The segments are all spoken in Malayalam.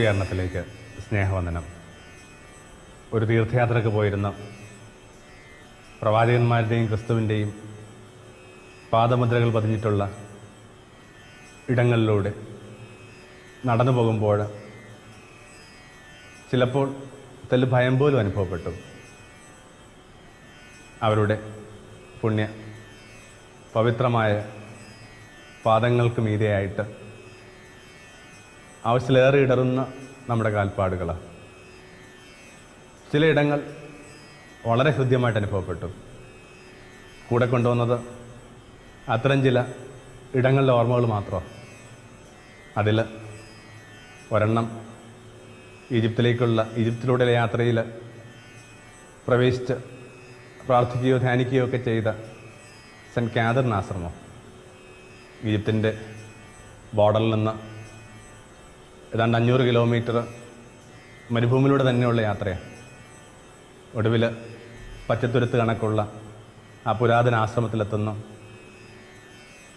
ഗുരുകരണത്തിലേക്ക് സ്നേഹവന്ദനം. ഒരു തീർത്ഥയാത്രയ്ക്ക് പോയിരുന്ന പ്രവാചകന്മാരുടെയും ക്രിസ്തുവിന്റെയും പാദമുദ്രകൾ പതിഞ്ഞിട്ടുള്ള ഇടങ്ങളിലൂടെ നടന്നു പോകുമ്പോൾ ചിലപ്പോൾ തെല്ല് ഭയം പോലും അനുഭവപ്പെട്ടു. അവരുടെ പുണ്യ പവിത്രമായ പാദങ്ങൾക്ക് മീതെയായിട്ട് ആവശ്യത്തിലേറെ ഇടറുന്ന നമ്മുടെ കാൽപ്പാടുകളാണ് ചിലയിടങ്ങൾ വളരെ ഹൃദ്യമായിട്ട് അനുഭവപ്പെട്ടു. കൂടെ കൊണ്ടുവന്നത് അത്തരം ചില ഇടങ്ങളിലെ ഓർമ്മകൾ മാത്രമാണ് അതിൽ ഒരെണ്ണം ഈജിപ്തിലേക്കുള്ള ഈജിപ്തിലൂടെയുള്ള യാത്രയിൽ പ്രവേശിച്ച് പ്രാർത്ഥിക്കുകയോ ധ്യാനിക്കുകയോ ഒക്കെ ചെയ്ത സെന്റ് കാതറിൻ ആശ്രമം ഈജിപ്തിന്റെ ബോർഡറിൽ നിന്ന് ഏതാണ്ട് അഞ്ഞൂറ് കിലോമീറ്റർ മരുഭൂമിയിലൂടെ തന്നെയുള്ള യാത്രയാണ്. ഒടുവിൽ പച്ചത്തുരുത്ത് കണക്കുള്ള ആ പുരാതന ആശ്രമത്തിലെത്തുന്നു.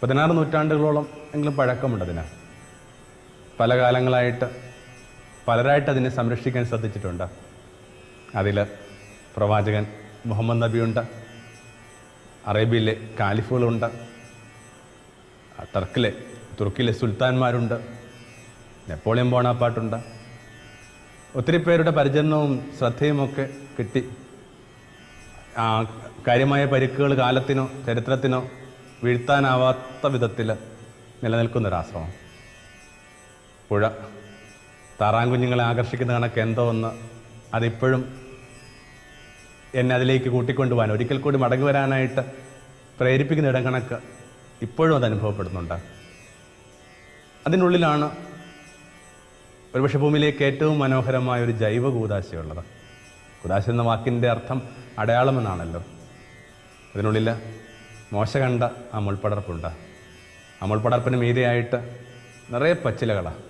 പതിനാറ് നൂറ്റാണ്ടുകളോളം എങ്കിലും പഴക്കമുണ്ട് പല കാലങ്ങളായിട്ട് പലരായിട്ട് അതിനെ സംരക്ഷിക്കാൻ ശ്രദ്ധിച്ചിട്ടുണ്ട്. അതിൽ പ്രവാചകൻ മുഹമ്മദ് നബിയുണ്ട് അറേബ്യയിലെ കാലിഫുകളുണ്ട് ടർക്കിലെ തുർക്കിയിലെ സുൽത്താൻമാരുണ്ട് നെപ്പോളിയൻ ബോണാപ്പാട്ടുണ്ട്. ഒത്തിരി പേരുടെ പരിചരണവും ശ്രദ്ധയുമൊക്കെ കിട്ടി. കാര്യമായ പരിക്കുകൾ കാലത്തിനോ ചരിത്രത്തിനോ വീഴ്ത്താനാവാത്ത വിധത്തിൽ നിലനിൽക്കുന്നൊരാശ്രമം പുഴ. താറാങ്കുഞ്ഞുങ്ങളെ ആകർഷിക്കുന്ന കണക്ക് എന്തോ ഒന്ന് അതിപ്പോഴും എന്നെ അതിലേക്ക് കൂട്ടിക്കൊണ്ടുപോകാൻ ഒരിക്കൽ കൂടി മടങ്ങി വരാനായിട്ട് പ്രേരിപ്പിക്കുന്ന ഇടം കണക്ക് ഇപ്പോഴും അത് അനുഭവപ്പെടുന്നുണ്ട്. അതിനുള്ളിലാണ് ഒരുപക്ഷെ ഭൂമിയിലേക്ക് ഏറ്റവും മനോഹരമായ ഒരു ജൈവ കൂതാശയുള്ളത് കൂതാശ എന്ന വാക്കിന്റെ അർത്ഥം അടയാളമെന്നാണല്ലോ. അതിനുള്ളിൽ മോശ കണ്ട ആ മുൾപ്പടർപ്പുണ്ട് ആ മുൾപ്പടർപ്പിന് മീതെയായിട്ട് നിറയെ പച്ചിലകളാണ്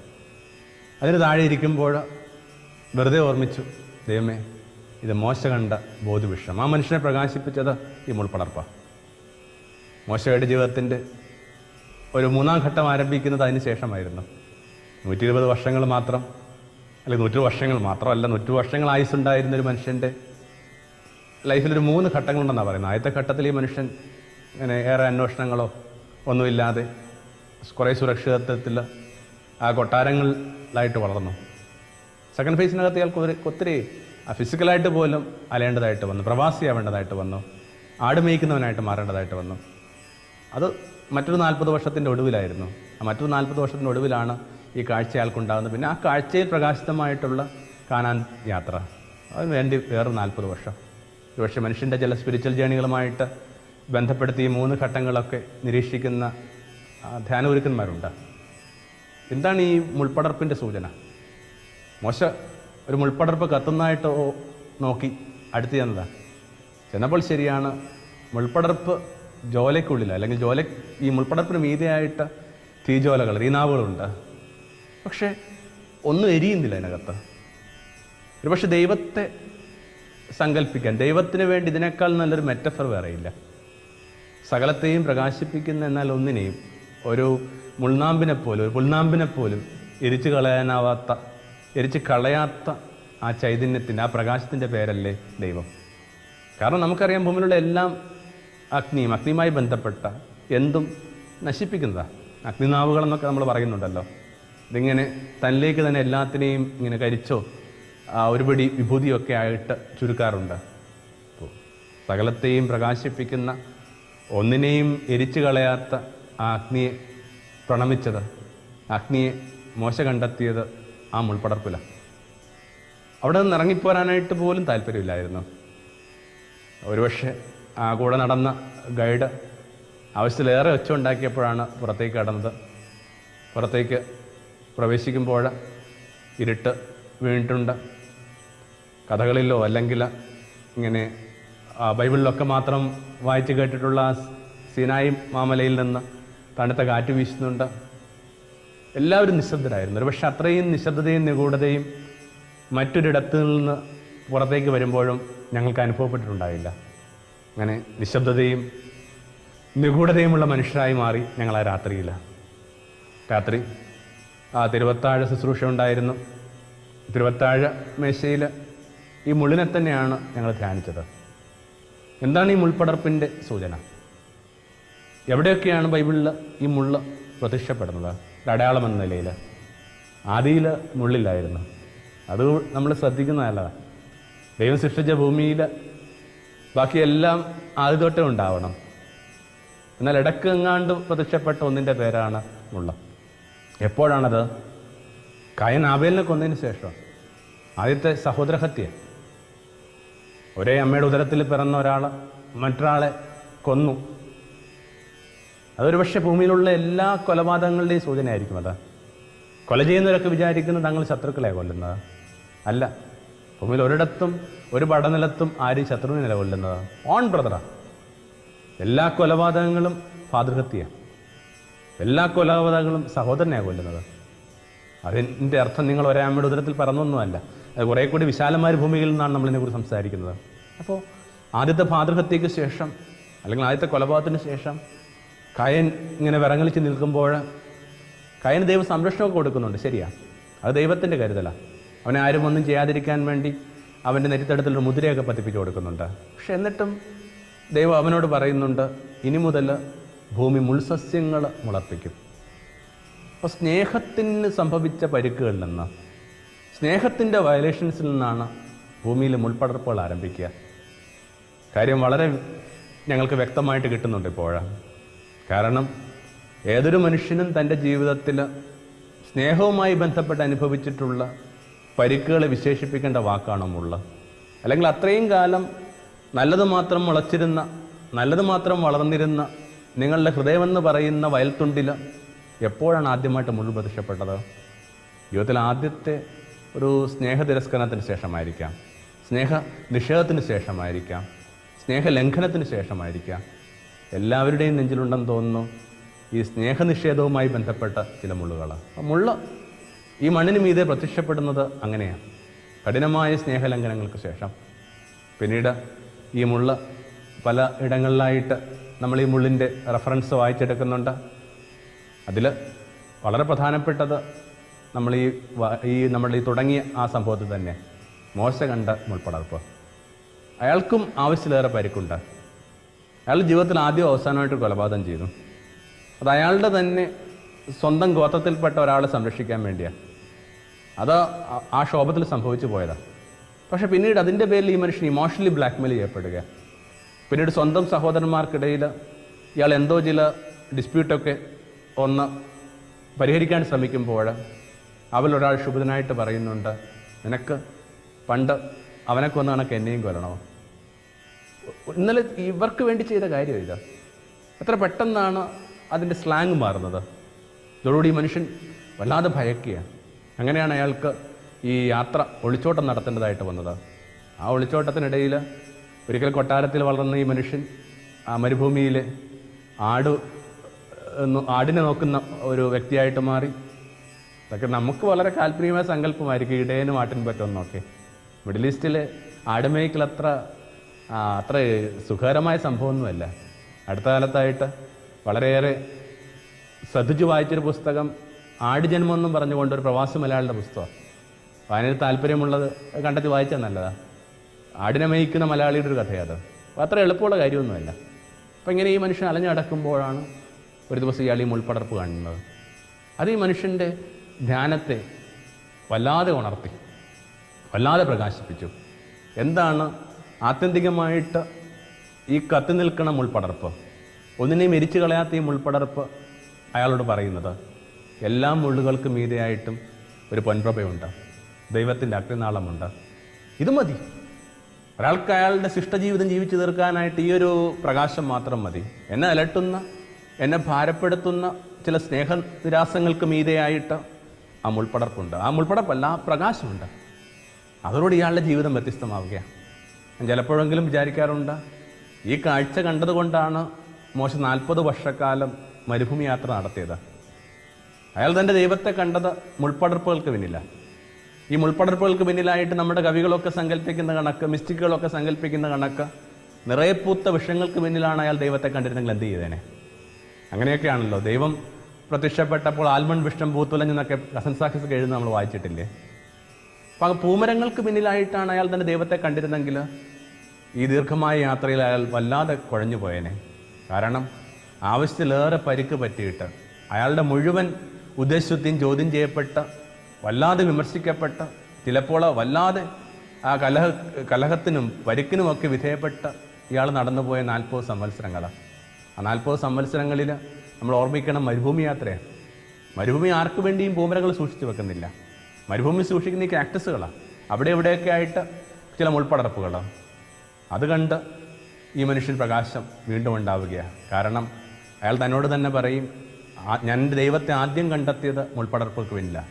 അതിന് താഴെ ഇരിക്കുമ്പോൾ വെറുതെ ഓർമ്മിച്ചു ദൈവമേ ഇത് മോശ കണ്ട ബോധവിഷം ആ മനുഷ്യനെ പ്രകാശിപ്പിച്ചത് ഈ മുൾപ്പടർപ്പാണ് മോശയുടെ ജീവിതത്തിന്റെ ഒരു മൂന്നാം ഘട്ടം ആരംഭിക്കുന്നത് അതിന് ശേഷമായിരുന്നു. നൂറ്റി ഇരുപത് വർഷങ്ങൾ മാത്രം അല്ലെങ്കിൽ നൂറ്റി വർഷങ്ങൾ മാത്രമല്ല നൂറ്റു വർഷങ്ങൾ ആയുസ്സുണ്ടായിരുന്ന ഒരു മനുഷ്യന്റെ ലൈഫിലൊരു മൂന്ന് ഘട്ടങ്ങളുണ്ടെന്നാണ് പറയുന്നത്. ആദ്യത്തെ ഘട്ടത്തിൽ ഈ മനുഷ്യൻ ഇങ്ങനെ ഏറെ അന്വേഷണങ്ങളോ ഒന്നുമില്ലാതെ കുറേ സുരക്ഷിതത്വത്തിൽ ആ കൊട്ടാരങ്ങളിലായിട്ട് വളർന്നു. സെക്കൻഡ് ഫേസിനകത്ത് ഇയാൾക്ക് ഒരു ഒത്തിരി ഫിസിക്കലായിട്ട് പോലും അലയേണ്ടതായിട്ട് വന്നു പ്രവാസിയാവേണ്ടതായിട്ട് വന്നു ആട് മേയ്ക്കുന്നവനായിട്ട് മാറേണ്ടതായിട്ട് വന്നു. അത് മറ്റൊരു നാൽപ്പത് വർഷത്തിന്റെ ഒടുവിലായിരുന്നു. മറ്റൊരു നാൽപ്പത് വർഷത്തിന്റെ ഒടുവിലാണ് ഈ കാഴ്ച അയാൾക്കുണ്ടാകുന്നത് പിന്നെ ആ കാഴ്ചയിൽ പ്രകാശിതമായിട്ടുള്ള കാണാൻ യാത്ര. അതിന് വേണ്ടി വേറെ നാൽപ്പത് വർഷം. ഒരുപക്ഷെ മനുഷ്യന്റെ ചില സ്പിരിച്വൽ ജേണികളുമായിട്ട് ബന്ധപ്പെടുത്തി ഈ മൂന്ന് ഘട്ടങ്ങളൊക്കെ നിരീക്ഷിക്കുന്ന ധ്യാന ധ്യാനഗുരുക്കന്മാരുണ്ട്. എന്താണ് ഈ മുൾപ്പടർപ്പിന്റെ സൂചന? മോശ ഒരു മുൾപ്പടർപ്പ് കത്തുന്നതായിട്ട് നോക്കി അടുത്ത് ചെന്നതാണ് ചെന്നപ്പോൾ ശരിയാണ് മുൾപ്പടർപ്പ് ജോലയ്ക്കുള്ളിൽ അല്ലെങ്കിൽ ജോല ഈ മുൾപ്പടർപ്പിന് മീതിയായിട്ട് തീജോലകൾ തീനാവുകളുണ്ട് പക്ഷേ ഒന്നും എരിയുന്നില്ല അതിനകത്ത്. ഒരുപക്ഷെ ദൈവത്തെ സങ്കല്പിക്കാൻ ദൈവത്തിന് വേണ്ടി ഇതിനേക്കാൾ നല്ലൊരു മെറ്റഫർ വേറെയില്ല സകലത്തെയും പ്രകാശിപ്പിക്കുന്ന എന്നാൽ ഒന്നിനെയും ഒരു മുൾനാമ്പിനെ പോലും ഒരു പുൽനാമ്പിനെ പോലും എരിച്ചു കളയാനാവാത്ത എരിച്ച് കളയാത്ത ആ ചൈതന്യത്തിന്റെ ആ പ്രകാശത്തിന്റെ പേരല്ലേ ദൈവം. കാരണം നമുക്കറിയാം ഭൂമിയിലുള്ള എല്ലാം അഗ്നിയും അഗ്നിയുമായി ബന്ധപ്പെട്ട എന്തും നശിപ്പിക്കുന്നതാണ് അഗ്നിനാവുകളെന്നൊക്കെ നമ്മൾ പറയുന്നുണ്ടല്ലോ. ഇതിങ്ങനെ തന്നിലേക്ക് തന്നെ എല്ലാത്തിനെയും ഇങ്ങനെ കരിച്ചോ ഒരുപടി വിഭൂതിയൊക്കെ ആയിട്ട് ചുരുക്കാറുണ്ട്. അപ്പോൾ സകലത്തെയും പ്രകാശിപ്പിക്കുന്ന ഒന്നിനെയും എരിച്ചു കളയാത്ത ആ അഗ്നിയെ പ്രണമിച്ചത് അഗ്നിയെ മോശ കണ്ടെത്തിയത് ആ മുൾപ്പടർപ്പില. അവിടെ നിന്ന് ഇറങ്ങിപ്പോരാനായിട്ട് പോലും താല്പര്യമില്ലായിരുന്നു. ഒരുപക്ഷെ ആ കൂടെ നടന്ന ഗൈഡ് ആവശ്യത്തിലേറെ ഒച്ച ഉണ്ടാക്കിയപ്പോഴാണ് പുറത്തേക്ക് കടന്നത്. പുറത്തേക്ക് പ്രവേശിക്കുമ്പോൾ ഇരുട്ട് വീണിട്ടുണ്ട്. കഥകളിലോ അല്ലെങ്കിൽ ഇങ്ങനെ ബൈബിളിലൊക്കെ മാത്രം വായിച്ച് കേട്ടിട്ടുള്ള സീനായി മാമലയിൽ നിന്ന് തണുത്ത കാറ്റ് വീശുന്നുണ്ട്. എല്ലാവരും നിശബ്ദരായിരുന്നു. ഒരു പക്ഷേ അത്രയും നിശബ്ദതയും നിഗൂഢതയും മറ്റൊരിടത്തു നിന്ന് പുറത്തേക്ക് വരുമ്പോഴും ഞങ്ങൾക്ക് അനുഭവപ്പെട്ടിട്ടുണ്ടായില്ല. അങ്ങനെ നിശബ്ദതയും നിഗൂഢതയുമുള്ള മനുഷ്യരായി മാറി ഞങ്ങൾ ആ രാത്രിയിൽ രാത്രി തിരുവത്താഴ ശുശ്രൂഷ ഉണ്ടായിരുന്നു. തിരുവത്താഴ മേശയിൽ ഈ മുള്ളിനെ തന്നെയാണ് ഞങ്ങൾ ധ്യാനിച്ചത്. എന്താണ് ഈ മുൾപ്പടർപ്പിന്റെ സൂചന? എവിടെയൊക്കെയാണ് ബൈബിളിൽ ഈ മുള്ള പ്രത്യക്ഷപ്പെടുന്നത്? അടയാളം എന്ന നിലയിൽ ആദിയിൽ മുള്ളില്ലായിരുന്നു. അത് നമ്മൾ ശ്രദ്ധിക്കുന്നതല്ല ദൈവം സൃഷ്ടിച്ച ഭൂമിയിൽ ബാക്കിയെല്ലാം ആദ്യ തൊട്ടേ ഉണ്ടാവണം. എന്നാൽ ഇടയ്ക്ക് എങ്ങാണ്ട് പ്രത്യക്ഷപ്പെട്ട ഒന്നിന്റെ പേരാണ് മുള്ള. എപ്പോഴാണത്? കയൻ ആബേലിനെ കൊന്നതിന് ശേഷം. ആദ്യത്തെ സഹോദരഹത്യ. ഒരേ അമ്മയുടെ ഉദരത്തിൽ പിറന്ന ഒരാൾ മറ്റൊരാളെ കൊന്നു. അതൊരു പക്ഷേ ഭൂമിയിലുള്ള എല്ലാ കൊലപാതകങ്ങളുടെയും സൂചനയായിരിക്കും അത്. കൊല ചെയ്യുന്നവരൊക്കെ വിചാരിക്കുന്നത് തങ്ങൾ ശത്രുക്കളെ കൊല്ലുന്നത്. അല്ല ഭൂമിയിൽ ഒരിടത്തും ഒരു പടനിലത്തും ആരും ശത്രുവിനെ നിലകൊല്ലുന്നത് ഓൺ ബ്രദറാ. എല്ലാ കൊലപാതകങ്ങളും ഫാതൃഹത്യ എല്ലാ കൊലപാതകങ്ങളും സഹോദരനെയാണ് കൊല്ലുന്നത്. അതിന്റെ അർത്ഥം നിങ്ങൾ ഒരാമയുടെ ഉദരത്തിൽ പറന്നൊന്നുമല്ല. അത് കുറേ കൂടി വിശാലമായ ഭൂമിയിൽ നിന്നാണ് നമ്മളിതിനെക്കുറിച്ച് സംസാരിക്കുന്നത്. അപ്പോൾ ആദ്യത്തെ ഭാതൃഹത്യയ്ക്ക് ശേഷം അല്ലെങ്കിൽ ആദ്യത്തെ കൊലപാതകത്തിന് ശേഷം കയൻ ഇങ്ങനെ വിറങ്ങലിച്ച് നിൽക്കുമ്പോൾ കയന് ദൈവം സംരക്ഷണമൊക്കെ കൊടുക്കുന്നുണ്ട്. ശരിയാ. അത് ദൈവത്തിന്റെ കരുതലാണ് അവനെ ആരും ഒന്നും ചെയ്യാതിരിക്കാൻ വേണ്ടി അവന്റെ നെറ്റിത്തടത്തിലൊരു മുദ്രയൊക്കെ പതിപ്പിച്ച് കൊടുക്കുന്നുണ്ട്. പക്ഷെ എന്നിട്ടും ദൈവം അവനോട് പറയുന്നുണ്ട് ഇനി മുതൽ ഭൂമി മുൾസസ്യങ്ങൾ മുളപ്പിക്കും. അപ്പോൾ സ്നേഹത്തിന് സംഭവിച്ച പരിക്കുകളിൽ നിന്ന് സ്നേഹത്തിന്റെ വയലേഷൻസിൽ നിന്നാണ് ഭൂമിയിൽ മുൾപ്പടർപ്പുകൾ ആരംഭിക്കുക. കാര്യം വളരെ ഞങ്ങൾക്ക് വ്യക്തമായിട്ട് കിട്ടുന്നുണ്ട് ഇപ്പോഴാണ് കാരണം ഏതൊരു മനുഷ്യനും തന്റെ ജീവിതത്തിൽ സ്നേഹവുമായി ബന്ധപ്പെട്ട് അനുഭവിച്ചിട്ടുള്ള പരിക്കുകളെ വിശേഷിപ്പിക്കേണ്ട വാക്കാണ് മുള്ള. അല്ലെങ്കിൽ അത്രയും കാലം നല്ലത് മാത്രം മുളച്ചിരുന്ന നല്ലത് മാത്രം വളർന്നിരുന്ന നിങ്ങളുടെ ഹൃദയമെന്ന് പറയുന്ന വയൽത്തുണ്ടിൽ എപ്പോഴാണ് ആദ്യമായിട്ട് മുൾ പ്രത്യക്ഷപ്പെട്ടത് ജീവിതത്തിൽ ആദ്യത്തെ ഒരു സ്നേഹ തിരസ്കരണത്തിന് ശേഷമായിരിക്കാം. സ്നേഹ നിഷേധത്തിന് ശേഷമായിരിക്കാം. സ്നേഹ ലംഘനത്തിന് ശേഷമായിരിക്കാം. എല്ലാവരുടെയും നെഞ്ചിലുണ്ടെന്ന് തോന്നുന്നു ഈ സ്നേഹനിഷേധവുമായി ബന്ധപ്പെട്ട ചില മുള്ളുകൾ. മുള്ള ഈ മണ്ണിന് മീതെ പ്രത്യക്ഷപ്പെടുന്നത് അങ്ങനെയാണ്. കഠിനമായ സ്നേഹലംഘനങ്ങൾക്ക് ശേഷം പിന്നീട് ഈ മുള്ള പല ഇടങ്ങളിലായിട്ട് നമ്മൾ ഈ മുള്ളിന്റെ റെഫറൻസ് വായിച്ചെടുക്കുന്നുണ്ട്. അതിൽ വളരെ പ്രധാനപ്പെട്ടത് നമ്മൾ ഈ ഈ നമ്മൾ ഈ തുടങ്ങിയ ആ സംഭവത്തിൽ തന്നെ മോശ കണ്ട മുൾപ്പടർപ്പ്. അയാൾക്കും ആവശ്യത്തിലേറെ പരിക്കുണ്ട്. അയാൾ ജീവിതത്തിൽ ആദ്യം അവസാനമായിട്ട് കൊലപാതകം ചെയ്തു. അത് അയാളുടെ തന്നെ സ്വന്തം ഗോത്രത്തിൽപ്പെട്ട ഒരാളെ സംരക്ഷിക്കാൻ വേണ്ടിയാണ്. അത് ആ- ക്ഷോഭത്തിൽ സംഭവിച്ചു പോയതാണ് പക്ഷേ പിന്നീട് അതിന്റെ പേരിൽ ഈ മനുഷ്യൻ ഇമോഷണലി ബ്ലാക്ക്മെയിൽ ചെയ്യപ്പെടുക പിന്നീട് സ്വന്തം സഹോദരന്മാർക്കിടയിൽ ഇയാൾ എന്തോ ചില ഡിസ്പ്യൂട്ടൊക്കെ ഒന്ന് പരിഹരിക്കാൻ ശ്രമിക്കുമ്പോൾ അവരിലൊരാൾ ശുഭിതനായിട്ട് പറയുന്നുണ്ട് നിനക്ക് പണ്ട് അവനെ കൊന്ന കണക്ക് എന്നെയും കൊല്ലണോ? ഇന്നലെ ഇവർക്ക് വേണ്ടി ചെയ്ത കാര്യം ഇത്. എത്ര പെട്ടെന്നാണ് അതിന്റെ സ്ലാങ് മാറുന്നത്. ഇതോടുകൂടി മനുഷ്യൻ വല്ലാതെ ഭയക്കുക അങ്ങനെയാണ് അയാൾക്ക് ഈ യാത്ര ഒളിച്ചോട്ടം നടത്തേണ്ടതായിട്ട് വന്നത്. ആ ഒളിച്ചോട്ടത്തിനിടയിൽ ഒരിക്കൽ കൊട്ടാരത്തിൽ വളർന്ന ഈ മനുഷ്യൻ ആ മരുഭൂമിയിൽ ആട് ആടിനെ നോക്കുന്ന ഒരു വ്യക്തിയായിട്ട് മാറി. അതൊക്കെ നമുക്ക് വളരെ കാൽപ്പനികമായ സങ്കല്പമായിരിക്കും. ഇടയനും ആട്ടിൻ പറ്റുമെന്നൊക്കെ മിഡിൽ ഈസ്റ്റിൽ ആടുമേയ്ക്കൽ അത്ര അത്ര സുഖകരമായ സംഭവമൊന്നുമല്ല. അടുത്ത കാലത്തായിട്ട് വളരെയേറെ ശ്രദ്ധിച്ചു വായിച്ചൊരു പുസ്തകം ആടുജന്മം എന്നും പറഞ്ഞുകൊണ്ട് ഒരു പ്രവാസി മലയാളിയുടെ പുസ്തകം അതിന് താല്പര്യമുള്ളത് കണ്ടെത്തി വായിച്ചാൽ നല്ലതാണ്. ആടിനെ മേയ്ക്കുന്ന മലയാളിയുടെ ഒരു കഥയത് അപ്പോൾ അത്ര എളുപ്പമുള്ള കാര്യമൊന്നുമല്ല. അപ്പം ഇങ്ങനെ ഈ മനുഷ്യൻ അലഞ്ഞടക്കുമ്പോഴാണ് ഒരു ദിവസം ഇയാൾ ഈ മുൾപ്പടർപ്പ് കാണുന്നത്. അത് ഈ മനുഷ്യന്റെ ധ്യാനത്തെ വല്ലാതെ ഉണർത്തി വല്ലാതെ പ്രകാശിപ്പിച്ചു. എന്താണ് ആത്യന്തികമായിട്ട് ഈ കത്തി നിൽക്കുന്ന മുൾപ്പടർപ്പ് ഒന്നിനെയും എരിച്ചു കളയാത്ത ഈ മുൾപ്പടർപ്പ് അയാളോട് പറയുന്നത് എല്ലാ മുള്ളുകൾക്കും മീതെയായിട്ടും ഒരു പൊൻപ്രഭയുണ്ട്. ദൈവത്തിന്റെ അഗ്നിനാളമുണ്ട്. ഇത് മതി. ഒരാൾക്ക് അയാളുടെ ശിഷ്ടജീവിതം ജീവിച്ചു തീർക്കാനായിട്ട് ഈ ഒരു പ്രകാശം മാത്രം മതി. എന്നെ അലട്ടുന്ന എന്നെ ഭാരപ്പെടുത്തുന്ന ചില സ്നേഹ നിരാസങ്ങൾക്ക് മീതെയായിട്ട് ആ മുൾപ്പടർപ്പുണ്ട്. ആ മുൾപ്പടർപ്പല്ല ആ പ്രകാശമുണ്ട്. അതോടുകൂടി ഇയാളുടെ ജീവിതം വ്യത്യസ്തമാവുകയാണ്. ഞാൻ ചിലപ്പോഴെങ്കിലും വിചാരിക്കാറുണ്ട് ഈ കാഴ്ച കണ്ടതുകൊണ്ടാണ് മോശം നാൽപ്പത് വർഷക്കാലം മരുഭൂമി യാത്ര നടത്തിയത്. അയാൾ തന്റെ ദൈവത്തെ കണ്ടത് മുൾപ്പടർപ്പുകൾക്ക് പിന്നില്ല. ഈ മുൾപ്പടർപ്പുകൾക്ക് പിന്നിലായിട്ട് നമ്മുടെ കവികളൊക്കെ സങ്കല്പിക്കുന്ന കണക്ക് മിസ്റ്റിക്കുകളൊക്കെ സങ്കല്പിക്കുന്ന കണക്ക് നിറയെ പൂത്ത വിഷയങ്ങൾക്ക് പിന്നിലാണ് അയാൾ ദൈവത്തെ കണ്ടിരുന്നെങ്കിൽ എന്ത് ചെയ്തേനെ? അങ്ങനെയൊക്കെയാണല്ലോ. ദൈവം പ്രത്യക്ഷപ്പെട്ടപ്പോൾ ആൽമൺ വിഷ്ടം പൂത്തുലഞ്ഞെന്നൊക്കെ കസൻ സാഹിസ് എഴുതുന്ന നമ്മൾ വായിച്ചിട്ടില്ലേ? അപ്പം പൂമരങ്ങൾക്ക് പിന്നിലായിട്ടാണ് അയാൾ തന്നെ ദൈവത്തെ കണ്ടിരുന്നെങ്കിൽ ഈ ദീർഘമായ യാത്രയിൽ അയാൾ വല്ലാതെ കുഴഞ്ഞു പോയേനെ. കാരണം ആവശ്യത്തിലേറെ പരിക്ക് പറ്റിയിട്ട് അയാളുടെ മുഴുവൻ ഉദ്ദേശത്തെയും ചോദ്യം ചെയ്യപ്പെട്ട വല്ലാതെ വിമർശിക്കപ്പെട്ട ചിലപ്പോൾ വല്ലാതെ ആ കലഹ കലഹത്തിനും പരുക്കിനുമൊക്കെ വിധേയപ്പെട്ട ഇയാൾ നടന്നുപോയ നാൽപ്പത് സംവത്സരങ്ങളാണ് ആ നാൽപ്പത് സംവത്സരങ്ങളിൽ നമ്മൾ ഓർമ്മിക്കണം മരുഭൂമി യാത്രയാണ്. മരുഭൂമി ആർക്കു വേണ്ടിയും പൂമരകൾ സൂക്ഷിച്ചു വെക്കുന്നില്ല. മരുഭൂമി സൂക്ഷിക്കുന്ന ഈ കാക്ടസുകളാണ് അവിടെ ഇവിടെയൊക്കെ ആയിട്ട് ചില മുൾപ്പടർപ്പുകളാണ് അത് കണ്ട് ഈ മനുഷ്യൻ പ്രകാശം വീണ്ടും ഉണ്ടാവുകയാണ് കാരണം അയാൾ തന്നോട് തന്നെ പറയും ഞാൻ ദൈവത്തെ ആദ്യം കണ്ടെത്തിയത് മുൾപ്പടർപ്പുകൾക്ക് വേണ്ടിയില്ല.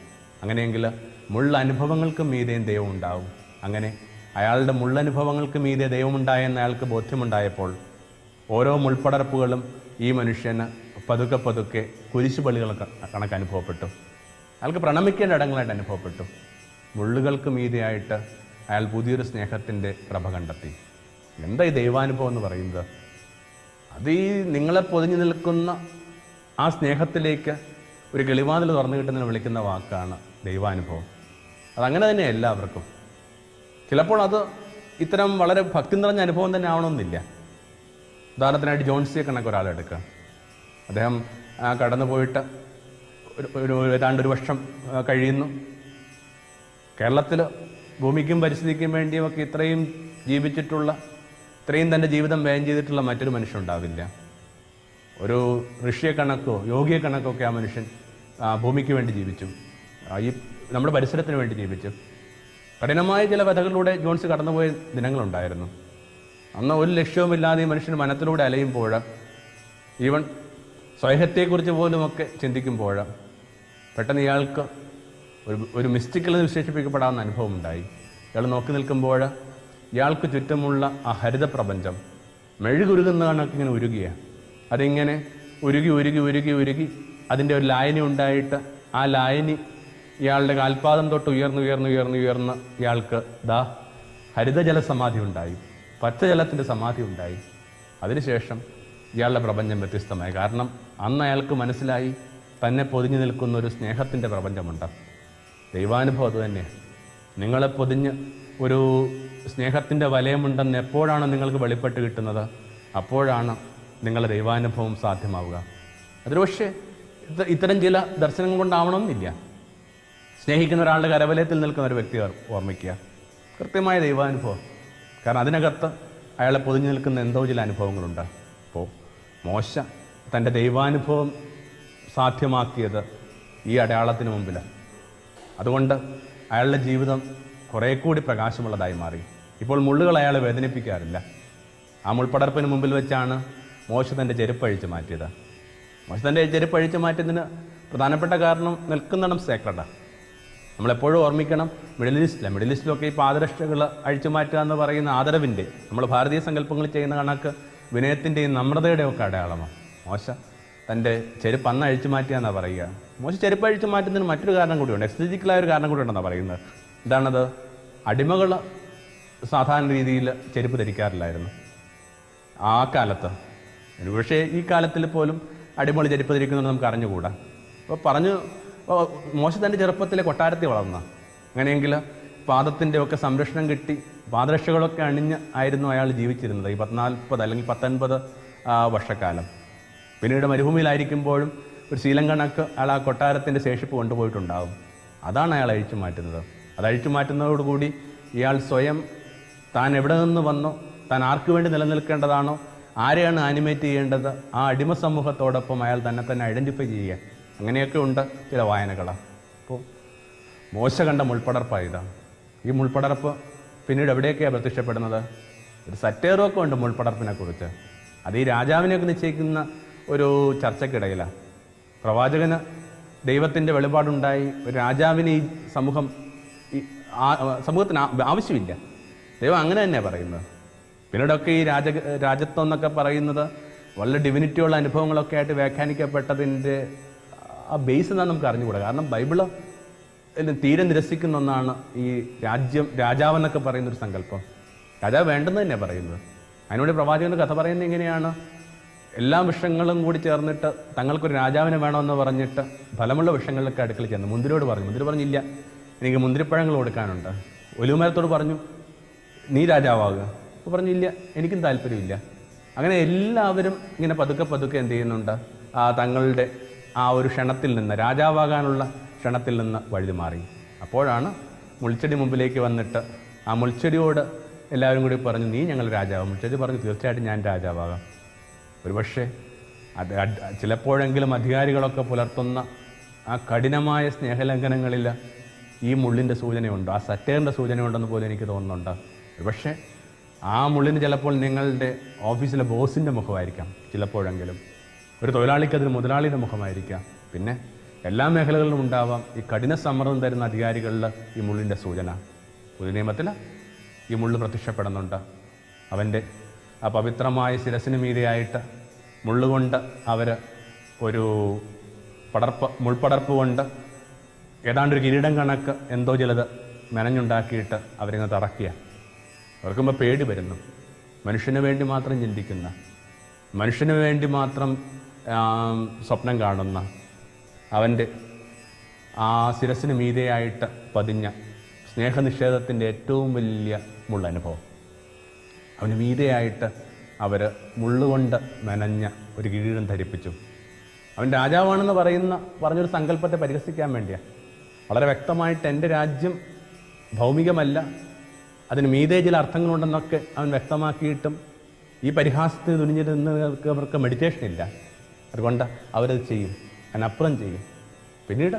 അങ്ങനെയെങ്കിൽ മുള്ള അനുഭവങ്ങൾക്ക് മീതേയും ദൈവം ഉണ്ടാവും. അങ്ങനെ അയാളുടെ മുള്ളനുഭവങ്ങൾക്ക് മീതെ ദൈവമുണ്ടായെന്ന് അയാൾക്ക് ബോധ്യമുണ്ടായപ്പോൾ ഓരോ മുൾപ്പടർപ്പുകളും ഈ മനുഷ്യന് പതുക്കെ പതുക്കെ കുരിശുപള്ളികൾ കണക്ക് അനുഭവപ്പെട്ടു. അയാൾക്ക് പ്രണമിക്കേണ്ട ഇടങ്ങളായിട്ട് അനുഭവപ്പെട്ടു. മുള്ളുകൾക്ക് മീതെയായിട്ട് അയാൾ പുതിയൊരു സ്നേഹത്തിന്റെ പ്രഭ കണ്ടെത്തി. എന്താ ഈ ദൈവാനുഭവം എന്ന് പറയുന്നത്? അത് ഈ നിങ്ങളെ പൊതിഞ്ഞു നിൽക്കുന്ന ആ സ്നേഹത്തിലേക്ക് ഒരു കിളിവാതിൽ തുറന്നു കിട്ടുന്നതിന് വിളിക്കുന്ന വാക്കാണ് ദൈവാനുഭവം. അതങ്ങനെ തന്നെ എല്ലാവർക്കും. ചിലപ്പോൾ അത് ഇത്തരം വളരെ ഭക്തി നിറഞ്ഞ അനുഭവം തന്നെ ആവണമെന്നില്ല. ഉദാഹരണത്തിനായിട്ട് ജോൺസിയെ കണക്ക് ഒരാളെടുക്കുക അദ്ദേഹം കടന്നു പോയിട്ട് ഒരു ഏതാണ്ട് ഒരു വർഷം കഴിയുന്നു. കേരളത്തിൽ ഭൂമിക്കും പരിസ്ഥിതിക്കും വേണ്ടിയുമൊക്കെ ഇത്രയും ജീവിച്ചിട്ടുള്ള ഇത്രയും തന്റെ ജീവിതം വ്യയം ചെയ്തിട്ടുള്ള മറ്റൊരു മനുഷ്യനുണ്ടാവില്ല ഒരു ഋഷിയെ കണക്കോ യോഗിയെ കണക്കോ ഒക്കെ ആ മനുഷ്യൻ ഭൂമിക്ക് വേണ്ടി ജീവിച്ചു. ഈ നമ്മുടെ പരിസരത്തിന് വേണ്ടി ജീവിച്ചു. കഠിനമായ ചില വധകളിലൂടെ ജോൺസ് കടന്നുപോയ ദിനങ്ങളുണ്ടായിരുന്നു. അന്ന് ഒരു ലക്ഷ്യവുമില്ലാതെ ഈ മനുഷ്യൻ മനത്തിലൂടെ അലയുമ്പോൾ ഈവൻ സ്വയഹത്തെക്കുറിച്ച് പോലുമൊക്കെ ചിന്തിക്കുമ്പോൾ പെട്ടെന്ന് ഇയാൾക്ക് ഒരു ഒരു മിസ്റ്റിക്കൽ വിശേഷിപ്പിക്കപ്പെടാവുന്ന അനുഭവം ഉണ്ടായി ഇയാൾ നോക്കി നിൽക്കുമ്പോൾ ഇയാൾക്ക് ചുറ്റുമുള്ള ആ ഹരിത പ്രപഞ്ചം മെഴുകുരുകുന്ന കണക്ക് ഇങ്ങനെ ഉരുകിയ. അതിങ്ങനെ ഉരുകി ഉരുകി ഉരുകി ഉരുകി അതിന്റെ ഒരു ലായനി ഉണ്ടായിട്ട് ആ ലായനി ഇയാളുടെ കാൽപാദം തൊട്ട് ഉയർന്നു ഉയർന്നു ഉയർന്നു ഉയർന്ന് ഇയാൾക്ക് ദാ ഹരിതജല സമാധി ഉണ്ടായി പച്ചജലത്തിന്റെ സമാധി ഉണ്ടായി അതിനുശേഷം ഇയാളുടെ പ്രപഞ്ചം വ്യത്യസ്തമായി. കാരണം അന്ന് അയാൾക്ക് മനസ്സിലായി തന്നെ പൊതിഞ്ഞു നിൽക്കുന്ന ഒരു സ്നേഹത്തിന്റെ പ്രപഞ്ചമുണ്ട്. ദൈവാനുഭവം അത് തന്നെ. നിങ്ങളെ പൊതിഞ്ഞ് ഒരു സ്നേഹത്തിന്റെ വലയമുണ്ടെന്ന് എപ്പോഴാണ് നിങ്ങൾക്ക് വെളിപ്പെട്ട് കിട്ടുന്നത്? അപ്പോഴാണ് നിങ്ങളുടെ ദൈവാനുഭവം സാധ്യമാവുക. അതൊരു പക്ഷേ ഇത്തരം ചില ദർശനങ്ങൾ കൊണ്ടാവണമെന്നില്ല. സ്നേഹിക്കുന്ന ഒരാളുടെ കരവലയത്തിൽ നിൽക്കുന്ന ഒരു വ്യക്തി ഓർമ്മിക്കുക. കൃത്യമായ ദൈവാനുഭവം. കാരണം അതിനകത്ത് അയാളെ പൊതിഞ്ഞു നിൽക്കുന്ന എന്തോ ചില അനുഭവങ്ങളുണ്ട്. അപ്പോൾ മോശ തന്റെ ദൈവാനുഭവം സാധ്യമാക്കിയത് ഈ അടയാളത്തിന് മുമ്പിലാണ്. അതുകൊണ്ട് അയാളുടെ ജീവിതം കുറേ കൂടി പ്രകാശമുള്ളതായി മാറി. ഇപ്പോൾ മുള്ളുകൾ അയാളെ വേദനിപ്പിക്കാറില്ല. ആ മുൾപ്പടർപ്പിന് മുമ്പിൽ വെച്ചാണ് മോശ തന്റെ ചെരുപ്പ് അഴിച്ചു മാറ്റിയത്. മോശ തന്റെ ചെരുപ്പ് അഴിച്ചു മാറ്റിയതിന് പ്രധാനപ്പെട്ട കാരണം നിൽക്കുന്നിടം സേക്രഡാണ് നമ്മളെപ്പോഴും ഓർമ്മിക്കണം മിഡിൽ ഈസ്റ്റിലെ മിഡിൽ ഈസ്റ്റിലൊക്കെ ഈ പാദരക്ഷകൾ അഴിച്ചു മാറ്റുക എന്ന് പറയുന്ന ആദരവിന്റെ നമ്മൾ ഭാരതീയ സങ്കല്പങ്ങൾ ചെയ്യുന്ന കണക്ക് വിനയത്തിന്റെയും നമ്രതയുടെയും ഒക്കെ അടയാളമാണ്. മോശ തന്റെ ചെരുപ്പ് അന്ന് അഴിച്ചു മാറ്റുക എന്നാണ് പറയുക. മോശ ചെരുപ്പ് അഴിച്ചു മാറ്റുന്നതിന് മറ്റൊരു കാരണം കൂടിയുണ്ട് എക്സ്ട്രജിക്കലായ ഒരു കാരണം കൂടി ഉണ്ടെന്നാണ് പറയുന്നത്. എന്താണത്? അടിമകൾ സാധാരണ രീതിയിൽ ചെരുപ്പ് ധരിക്കാറില്ലായിരുന്നു. ആ കാലത്ത് പക്ഷേ ഈ കാലത്തിൽ പോലും അടിമകൾ ചെരുപ്പ് ധരിക്കുന്നത് നമുക്ക് അറിഞ്ഞുകൂടാ. അപ്പോൾ പറഞ്ഞു മോശ തന്റെ ചെറുപ്പത്തിലെ കൊട്ടാരത്തിൽ വളർന്ന. അങ്ങനെയെങ്കിൽ പാദത്തിന്റെ ഒക്കെ സംരക്ഷണം കിട്ടി പാദരക്ഷകളൊക്കെ അണിഞ്ഞ് ആയിരുന്നു അയാൾ ജീവിച്ചിരുന്നത് ഈ പത്തിനാൽപ്പത് അല്ലെങ്കിൽ പത്തൊൻപത് വർഷക്കാലം. പിന്നീട് മരുഭൂമിയിലായിരിക്കുമ്പോഴും ഒരു ശീലം കണക്ക് അയാൾ ആ കൊട്ടാരത്തിന്റെ ശേഷിപ്പ് കൊണ്ടുപോയിട്ടുണ്ടാകും അതാണ് അയാൾ അഴിച്ചു മാറ്റുന്നത്. അത് അഴിച്ചു മാറ്റുന്നതോടുകൂടി ഇയാൾ സ്വയം താൻ എവിടെ നിന്ന് വന്നോ താൻ ആർക്ക് വേണ്ടി നിലനിൽക്കേണ്ടതാണോ ആരെയാണ് ആനിമേറ്റ് ചെയ്യേണ്ടത് ആ അടിമ സമൂഹത്തോടൊപ്പം അയാൾ തന്നെ തന്നെ ഐഡന്റിഫൈ ചെയ്യുക. അങ്ങനെയൊക്കെ ഉണ്ട് ചില വായനകളാണ് അപ്പോൾ മോശ കണ്ട മുൾപ്പടർപ്പാണ് ഇതാണ്. ഈ മുൾപ്പടർപ്പ് പിന്നീട് എവിടെയൊക്കെയാണ് പ്രത്യക്ഷപ്പെടുന്നത്? ഒരു സറ്റേറൊക്കെ ഉണ്ട് മുൾപ്പടർപ്പിനെ കുറിച്ച്. അത് ഈ രാജാവിനെയൊക്കെ നിശ്ചയിക്കുന്ന ഒരു ചർച്ചയ്ക്കിടയിലാണ് പ്രവാചകന് ദൈവത്തിന്റെ വെളിപാടുണ്ടായി. ഒരു രാജാവിന് ഈ സമൂഹം ഈ സമൂഹത്തിന് ആവശ്യമില്ല. ദൈവം അങ്ങനെ തന്നെയാണ് പറയുന്നത്. പിന്നീടൊക്കെ ഈ രാജ രാജത്വം എന്നൊക്കെ പറയുന്നത് വളരെ ഡിവിനിറ്റിയുള്ള അനുഭവങ്ങളൊക്കെ ആയിട്ട് വ്യാഖ്യാനിക്കപ്പെട്ടതിന്റെ ആ ബേസ് എന്താണെന്ന് നമുക്ക് അറിഞ്ഞുകൂടാ. കാരണം ബൈബിൾ തീരെ നിരസിക്കുന്ന ഒന്നാണ് ഈ രാജ്യം രാജാവെന്നൊക്കെ പറയുന്ന ഒരു സങ്കല്പം. രാജാവ് വേണ്ടെന്ന് തന്നെയാണ് പറയുന്നത്. അതിനോട് പ്രവാചകന്റെ കഥ പറയുന്നത് എങ്ങനെയാണ്? എല്ലാ വിഷങ്ങളും കൂടി ചേർന്നിട്ട് തങ്ങൾക്കൊരു രാജാവിനെ വേണമെന്ന് പറഞ്ഞിട്ട് ഫലമുള്ള വിഷങ്ങളിലൊക്കെ അടുക്കൽ ചെന്ന്. മുന്തിരിയോട് പറഞ്ഞു. മുന്തിരി പറഞ്ഞില്ല. എനിക്ക് മുന്തിരിപ്പഴങ്ങൾ കൊടുക്കാനുണ്ട്. ഒലുമരത്തോട് പറഞ്ഞു നീ രാജാവാകുക അപ്പോൾ പറഞ്ഞില്ല. എനിക്കും താല്പര്യമില്ല. അങ്ങനെ എല്ലാവരും ഇങ്ങനെ പതുക്കെ പതുക്കെ എന്ത് ചെയ്യുന്നുണ്ട്? ആ തങ്ങളുടെ ആ ഒരു ക്ഷണത്തിൽ നിന്ന് രാജാവാകാനുള്ള ക്ഷണത്തിൽ നിന്ന് വഴുതി മാറി. അപ്പോഴാണ് മുൾച്ചെടി മുമ്പിലേക്ക് വന്നിട്ട് ആ മുൾച്ചെടിയോട് എല്ലാവരും കൂടി പറഞ്ഞു നീ ഞങ്ങൾ രാജാവ്. മുൾച്ചെടി പറഞ്ഞു തീർച്ചയായിട്ടും ഞാൻ രാജാവാകാം. ഒരുപക്ഷെ അത് ചിലപ്പോഴെങ്കിലും അധികാരികളൊക്കെ പുലർത്തുന്ന ആ കഠിനമായ സ്നേഹലംഘനങ്ങളിൽ ഈ മുള്ളിന്റെ സൂചനയുണ്ട് ആ സറ്റേറിന്റെ സൂചനയുണ്ടെന്ന് പോലും എനിക്ക് തോന്നുന്നുണ്ട്. ഒരുപക്ഷെ ആ മുള്ളിന് ചിലപ്പോൾ നിങ്ങളുടെ ഓഫീസിലെ ബോസിന്റെ മുഖമായിരിക്കാം ചിലപ്പോഴെങ്കിലും. ഒരു തൊഴിലാളിക്ക് അതിന് മുതലാളിയുടെ മുഖമായിരിക്കാം. പിന്നെ എല്ലാ മേഖലകളിലും ഉണ്ടാവാം ഈ കഠിന സമ്മർദ്ദം തരുന്ന അധികാരികളിൽ ഈ മുള്ളിന്റെ സൂചന. പുതിയ നിയമത്തിൽ ഈ മുള്ള് പ്രത്യക്ഷപ്പെടുന്നുണ്ട്. അവന്റെ ആ പവിത്രമായ ശിരസിന് മീതെയായിട്ട് മുള്ളുകൊണ്ട് അവർ ഒരു പടർപ്പ് മുൾപടർപ്പ് കൊണ്ട് ഏതാണ്ട് ഒരു കിരീടം കണക്ക് എന്തോ ചിലത് മെനഞ്ഞുണ്ടാക്കിയിട്ട് അവരിങ്ങനെ തറക്കിയ അവർക്കുമ്പോൾ പേടി വരുന്നു. മനുഷ്യന് വേണ്ടി മാത്രം ചിന്തിക്കുന്ന മനുഷ്യന് വേണ്ടി മാത്രം സ്വപ്നം കാണുന്ന അവന്റെ ആ ശിരസിന് മീതെയായിട്ട് പതിഞ്ഞ സ്നേഹനിഷേധത്തിന്റെ ഏറ്റവും വലിയ മുള്ളനുഭവം. അവന് മീതെയായിട്ട് അവർ മുള്ളുകൊണ്ട് മെനഞ്ഞ ഒരു കിരീടം ധരിപ്പിച്ചു. അവൻ രാജാവാണെന്ന് പറയുന്ന പറഞ്ഞൊരു സങ്കല്പത്തെ പരിഹസിക്കാൻ വേണ്ടിയാണ് വളരെ വ്യക്തമായിട്ട് എന്റെ രാജ്യം ഭൗമികമല്ല അതിന് മീതേ ചില അർത്ഥങ്ങളുണ്ടെന്നൊക്കെ അവൻ വ്യക്തമാക്കിയിട്ടും ഈ പരിഹാസത്തിന് തുനിഞ്ഞിരുന്നവർക്ക് അവർക്ക് മെഡിറ്റേഷൻ ഇല്ല. അതുകൊണ്ട് അവരത് ചെയ്യും. അതിനപ്പുറം ചെയ്യും. പിന്നീട്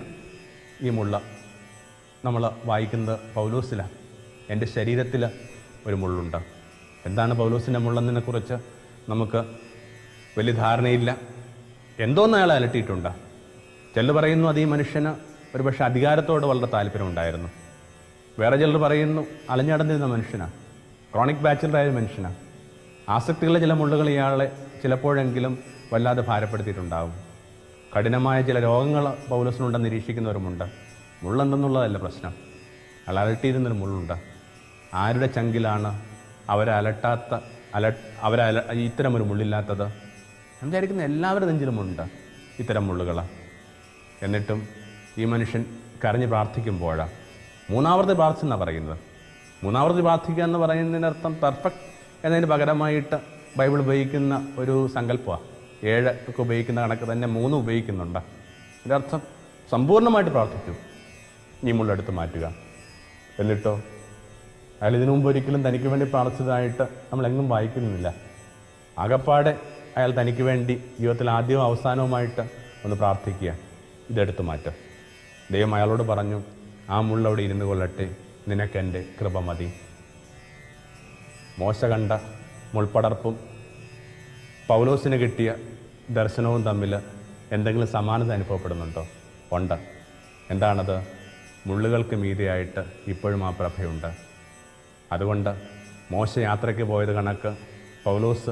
ഈ മുള്ള നമ്മൾ വായിക്കുന്നത് പൗലോസിലാണ് എന്റെ ശരീരത്തിൽ ഒരു മുള്ളുണ്ട്. എന്താണ് പൗലോസിന്റെ മുള്ളെന്നതിനെ കുറിച്ച് നമുക്ക് വലിയ ധാരണയില്ല. എന്തോന്ന് അയാൾ അലട്ടിയിട്ടുണ്ട്. ചിലർ പറയുന്നു അത് ഈ മനുഷ്യന് ഒരുപക്ഷെ അധികാരത്തോട് വളരെ താല്പര്യമുണ്ടായിരുന്നു. വേറെ ചിലർ പറയുന്നു അലഞ്ഞടന്നിരുന്ന മനുഷ്യനാണ് ക്രോണിക് ബാച്ചിലറായ മനുഷ്യനാണ് ആസക്തികളെ ചില മുള്ളുകൾ ഇയാളെ ചിലപ്പോഴെങ്കിലും വല്ലാതെ ഭാരപ്പെടുത്തിയിട്ടുണ്ടാകും കഠിനമായ ചില രോഗങ്ങൾ പൗലസിനുണ്ടെന്ന് നിരീക്ഷിക്കുന്നവരുമുണ്ട്. മുള്ളെന്തെന്നുള്ളതല്ല പ്രശ്നം. അലട്ടിയിരുന്നൊരു മുള്ളുണ്ട്. ആരുടെ ചങ്കിലാണ് അവരലട്ടാത്ത അല അവരെ അല ഇത്തരമൊരു മുള്ളില്ലാത്തത്? ഞാൻ വിചാരിക്കുന്ന എല്ലാവരുടെ നെഞ്ചിലുമുണ്ട് ഇത്തരം മുള്ളുകൾ. എന്നിട്ടും ഈ മനുഷ്യൻ കരഞ്ഞ് പ്രാർത്ഥിക്കുമ്പോൾ മൂന്നാമത് പ്രാർത്ഥിച്ചെന്നാണ് പറയുന്നത്. മൂന്നാമത് പ്രാർത്ഥിക്കുക എന്ന് പറയുന്നതിനർത്ഥം പെർഫെക്റ്റ് എന്നതിന് പകരമായിട്ട് ബൈബിൾ ഉപയോഗിക്കുന്ന ഒരു സങ്കല്പമാണ് ഏഴ് ഒക്കെ ഉപയോഗിക്കുന്ന കണക്ക് തന്നെ മൂന്ന് ഉപയോഗിക്കുന്നുണ്ട്. എന്റെ അർത്ഥം സമ്പൂർണമായിട്ട് പ്രാർത്ഥിച്ചു നീ മുള്ളെടുത്ത് മാറ്റുക. എന്നിട്ടോ? അയാൾ ഇതിനു മുമ്പ് ഒരിക്കലും തനിക്ക് വേണ്ടി പ്രാർത്ഥിച്ചതായിട്ട് നമ്മളെങ്ങും വായിക്കുന്നില്ല. ആകപ്പാടെ അയാൾ തനിക്ക് വേണ്ടി ജീവിതത്തിൽ ആദ്യവും അവസാനവുമായിട്ട് ഒന്ന് പ്രാർത്ഥിക്കുക. ഇതെടുത്ത് മാറ്റുക ദൈവം അയാളോട് പറഞ്ഞു ആ മുള്ളവിടെ ഇരുന്ന് കൊള്ളട്ടെ. നിനക്കെന്റെ കൃപ മതി. മോശ കണ്ട മുൾപ്പടർപ്പും പൗലോസിന് കിട്ടിയ ദർശനവും തമ്മിൽ എന്തെങ്കിലും സമാനത അനുഭവപ്പെടുന്നുണ്ടോ? ഉണ്ട്. എന്താണത്? മുള്ളുകൾക്ക് മീതിയായിട്ട് ഇപ്പോഴും ആ പ്രഭയുണ്ട്. അതുകൊണ്ട് മോശ യാത്രയ്ക്ക് പോയത് കണക്ക് പൗലോസ്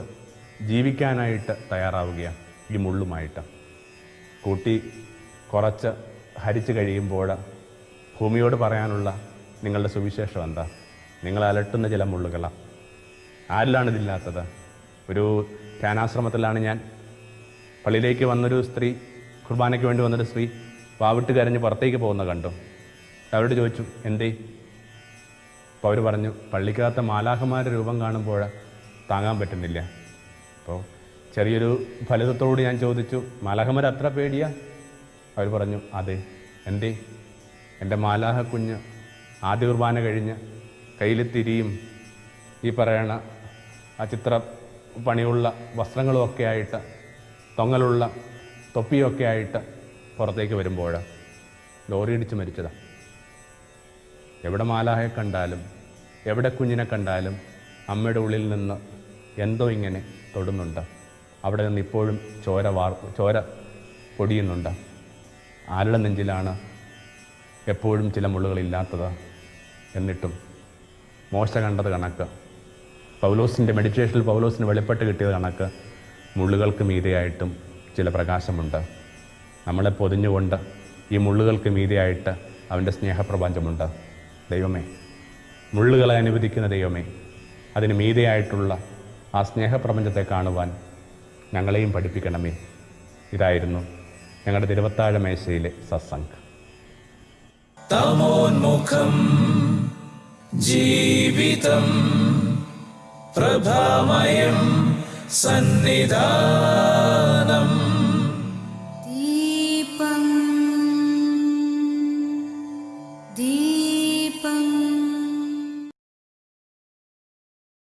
ജീവിക്കാനായിട്ട് തയ്യാറാവുകയാണ് ഈ മുള്ളുമായിട്ട്. കൂട്ടി കുറച്ച് ഹരിച്ചു കഴിയുമ്പോൾ ഭൂമിയോട് പറയാനുള്ള നിങ്ങളുടെ സുവിശേഷം എന്താ? നിങ്ങൾ അലട്ടുന്ന ചില മുള്ളുകളാണ് ആരിലാണിതില്ലാത്തത് ഒരു ധ്യാനാശ്രമത്തിലാണ് ഞാൻ പള്ളിയിലേക്ക് വന്നൊരു സ്ത്രീ കുർബാനയ്ക്ക് വേണ്ടി വന്നൊരു സ്ത്രീ വാവിട്ട് കരഞ്ഞ് പുറത്തേക്ക് പോകുന്ന കണ്ടു. അവരോട് ചോദിച്ചു എന്തേ? അപ്പോൾ അവർ പറഞ്ഞു പള്ളിക്കകത്ത് മാലാഹമാരുടെ രൂപം കാണുമ്പോൾ താങ്ങാൻ പറ്റുന്നില്ല. അപ്പോൾ ചെറിയൊരു ഫലിതത്തോട് ഞാൻ ചോദിച്ചു മാലാഹമാർ അത്ര പേടിയാ? അവർ പറഞ്ഞു അതെ എന്തേ? എന്റെ മാലാഹ കുഞ്ഞ് ആദ്യ കുർബാന കഴിഞ്ഞ് കയ്യിൽ തിരിയും. ഈ പറയണ ആ ചിത്ര പണിയുള്ള വസ്ത്രങ്ങളുമൊക്കെ ആയിട്ട് തൊങ്ങലുള്ള തൊപ്പിയൊക്കെ ആയിട്ട് പുറത്തേക്ക് വരുമ്പോൾ ലോറി ഇടിച്ച് മരിച്ചതാണ് എവിടെ മാലാഹയെ കണ്ടാലും എവിടെ കുഞ്ഞിനെ കണ്ടാലും അമ്മയുടെ ഉള്ളിൽ നിന്ന് എന്തോ ഇങ്ങനെ തൊടുന്നുണ്ട്. അവിടെ നിന്ന് ഇപ്പോഴും ചോര വാർ ചോര പൊടിയുന്നുണ്ട്. ആരുടെ നെഞ്ചിലാണ് എപ്പോഴും ചില മുള്ളുകളില്ലാത്തത് എന്നിട്ടും മോശ കണ്ടത് കണക്ക്. പൗലോസിന്റെ മെഡിറ്റേഷനിൽ പൗലോസിന് വെളിപ്പെട്ട് കിട്ടിയത് കണക്ക്. മുള്ളുകൾക്ക് മീതെയായിട്ടും ചില പ്രകാശമുണ്ട്. നമ്മളെ പൊതിഞ്ഞുകൊണ്ട് ഈ മുള്ളുകൾക്ക് മീതെയായിട്ട് അവന്റെ സ്നേഹപ്രപഞ്ചമുണ്ട്. ദൈവമേ മുള്ളുകളെ അനുവദിക്കുന്ന ദൈവമേ അതിന് മീതെയായിട്ടുള്ള ആ സ്നേഹപ്രപഞ്ചത്തെ കാണുവാൻ ഞങ്ങളെയും പഠിപ്പിക്കണമേ. ഇതായിരുന്നു ഞങ്ങളുടെ തിരുവത്താഴ മേശയിലെ സത്സംഗ്. തമോന്മുഖം ജീവിതം പ്രഭാമയം സന്നിധാനം